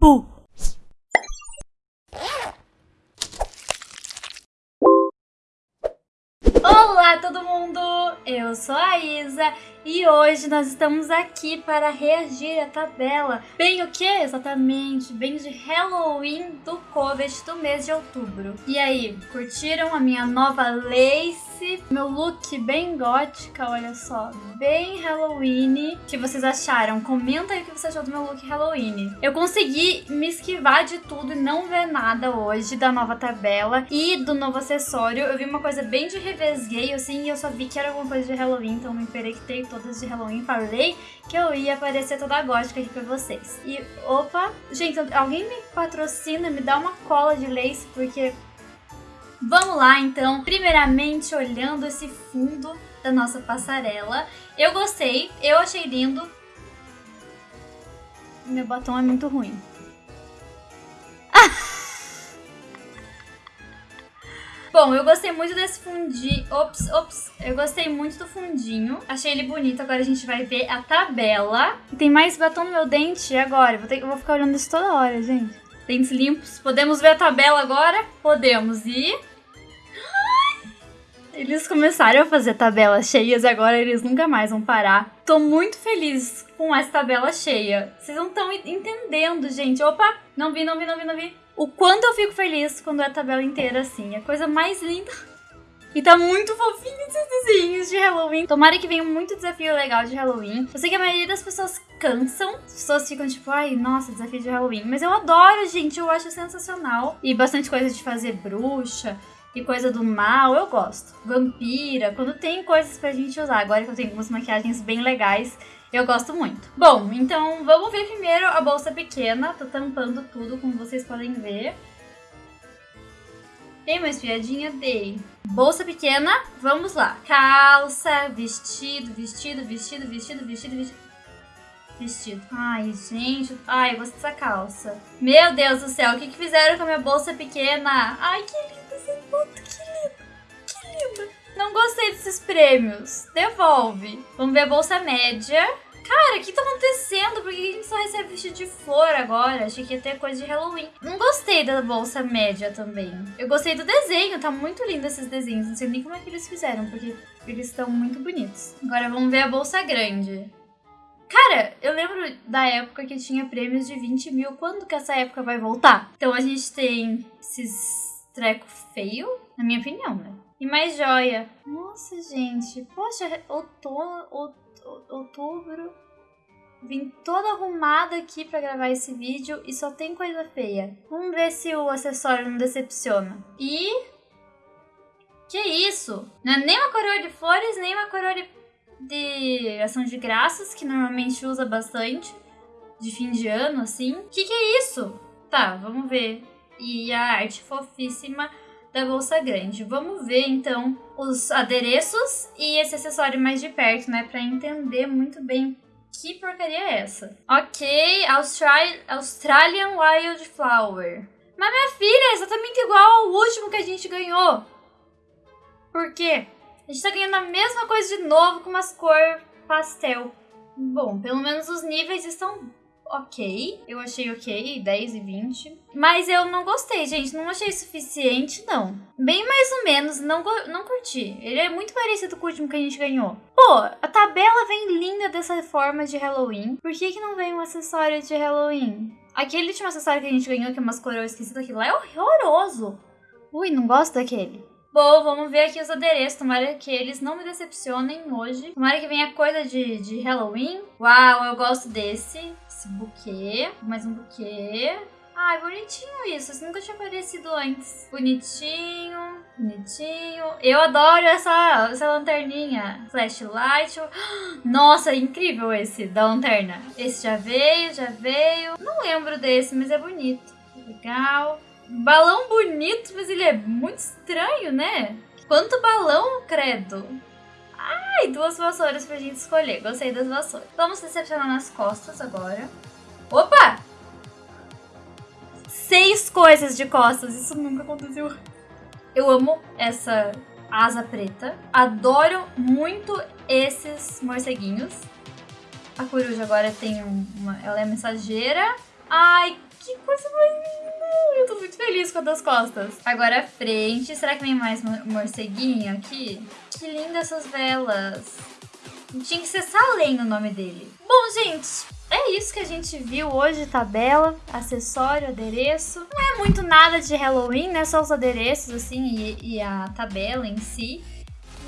peau eu sou a Isa e hoje nós estamos aqui para reagir à tabela. Bem o que exatamente? Bem de Halloween do Covet do mês de outubro. E aí, curtiram a minha nova lace? Meu look bem gótica, olha só, bem Halloween. O que vocês acharam? Comenta aí o que você achou do meu look Halloween. Eu consegui me esquivar de tudo e não ver nada hoje da nova tabela e do novo acessório. Eu vi uma coisa bem de revesgueio assim e eu só vi que era alguma coisa de Halloween, então me emperectei todas de Halloween, falei que eu ia aparecer toda gótica aqui pra vocês. E, opa, gente, alguém me patrocina, me dá uma cola de lace, porque... Vamos lá, então. Primeiramente, olhando esse fundo da nossa passarela. Eu gostei, eu achei lindo. Meu batom é muito ruim. Bom, eu gostei muito desse fundinho. Ops, ops. Eu gostei muito do fundinho. Achei ele bonito. Agora a gente vai ver a tabela. E tem mais batom no meu dente agora. Vou, ter... vou ficar olhando isso toda hora, gente. Dentes limpos. Podemos ver a tabela agora? Podemos. E... Eles começaram a fazer tabelas cheias e agora eles nunca mais vão parar. Tô muito feliz com essa tabela cheia. Vocês não estão entendendo, gente. Opa, não vi, não vi, não vi, não vi o quanto eu fico feliz quando é tabela inteira assim. É a coisa mais linda. E tá muito fofinho esses desenhos de Halloween. Tomara que venha muito desafio legal de Halloween. Eu sei que a maioria das pessoas cansam. As pessoas ficam tipo, ai, nossa, desafio de Halloween. Mas eu adoro, gente. Eu acho sensacional. E bastante coisa de fazer bruxa e coisa do mal, eu gosto. Vampira, quando tem coisas pra gente usar. Agora que eu tenho algumas maquiagens bem legais, eu gosto muito. Bom, então vamos ver primeiro a bolsa pequena. Tô tampando tudo, como vocês podem ver. Tem uma espiadinha? Dei. Bolsa pequena, vamos lá. Calça, vestido, vestido, vestido, vestido, vestido, vestido. Vestido. Ai, gente. Ai, eu gostei dessa calça. Meu Deus do céu, o que, que fizeram com a minha bolsa pequena? Ai, que foto, que lindo. Que lindo. Não gostei desses prêmios. Devolve. Vamos ver a bolsa média. Cara, o que tá acontecendo? Por que a gente só recebe vestido de flor agora? Achei que ia ter coisa de Halloween. Não gostei da bolsa média também. Eu gostei do desenho, tá muito lindo esses desenhos. Não sei nem como é que eles fizeram, porque eles estão muito bonitos. Agora vamos ver a bolsa grande. Cara, eu lembro da época que tinha prêmios de 20 mil. Quando que essa época vai voltar? Então a gente tem esses treco feio, na minha opinião, né? E mais joia. Nossa, gente. Poxa, outono, outubro. Vim toda arrumada aqui pra gravar esse vídeo e só tem coisa feia. Vamos ver se o acessório não decepciona. E... Que isso? Não é nem uma coroa de flores, nem uma coroa de, de ação de graças, que normalmente usa bastante. De fim de ano, assim. Que que é isso? Tá, vamos ver. E a arte fofíssima da bolsa grande. Vamos ver então os adereços e esse acessório mais de perto, né, para entender muito bem que porcaria é essa. Ok, Austral Australian Wildflower. Mas minha filha é exatamente igual ao último que a gente ganhou. Por quê? A gente tá ganhando a mesma coisa de novo com umas cor pastel. Bom, pelo menos os níveis estão ok. Eu achei ok, 10 e 20. Mas eu não gostei, gente. Não achei suficiente, não. Bem mais ou menos, não, não curti. Ele é muito parecido com o último que a gente ganhou. Pô, a tabela vem linda dessa forma de Halloween. Por que, que não vem um acessório de Halloween? Aquele último acessório que a gente ganhou, que é umas coroas esquecidas, aquilo lá é horroroso. Ui, não gosto daquele. Bom, vamos ver aqui os adereços. Tomara que eles não me decepcionem hoje. Tomara que venha coisa de, de Halloween. Uau, eu gosto desse. Esse buquê. Mais um buquê. Ai, bonitinho isso. Isso nunca tinha aparecido antes. Bonitinho, bonitinho. Eu adoro essa, essa lanterninha. Flashlight. Nossa, incrível esse da lanterna. Esse já veio, já veio. Não lembro desse, mas é bonito. Legal. Balão bonito, mas ele é muito estranho, né? Quanto balão, credo. Ai, duas vassouras pra gente escolher. Gostei das vassouras. Vamos recepcionar nas costas agora. Opa! Seis coisas de costas. Isso nunca aconteceu. Eu amo essa asa preta. Adoro muito esses morceguinhos. A coruja agora tem uma... Ela é mensageira. Ai, Que coisa mais linda! Eu tô muito feliz com a das costas. Agora a frente. Será que vem mais morceguinho aqui? Que lindas essas velas. Tinha que ser Salem o nome dele. Bom, gente, é isso que a gente viu hoje, tabela, acessório, adereço. Não é muito nada de Halloween, né? Só os adereços, assim, e, e a tabela em si.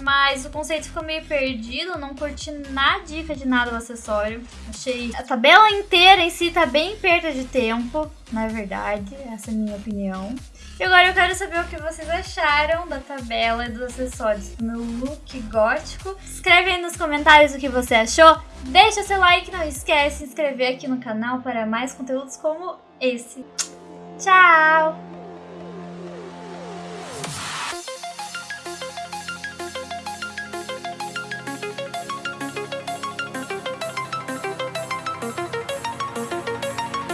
Mas o conceito ficou meio perdido, não curti na dica de nada o acessório. Achei a tabela inteira em si tá bem perda de tempo, na verdade, essa é a minha opinião. E agora eu quero saber o que vocês acharam da tabela e dos acessórios do meu look gótico. Escreve aí nos comentários o que você achou. Deixa seu like, não esquece de se inscrever aqui no canal para mais conteúdos como esse. Tchau!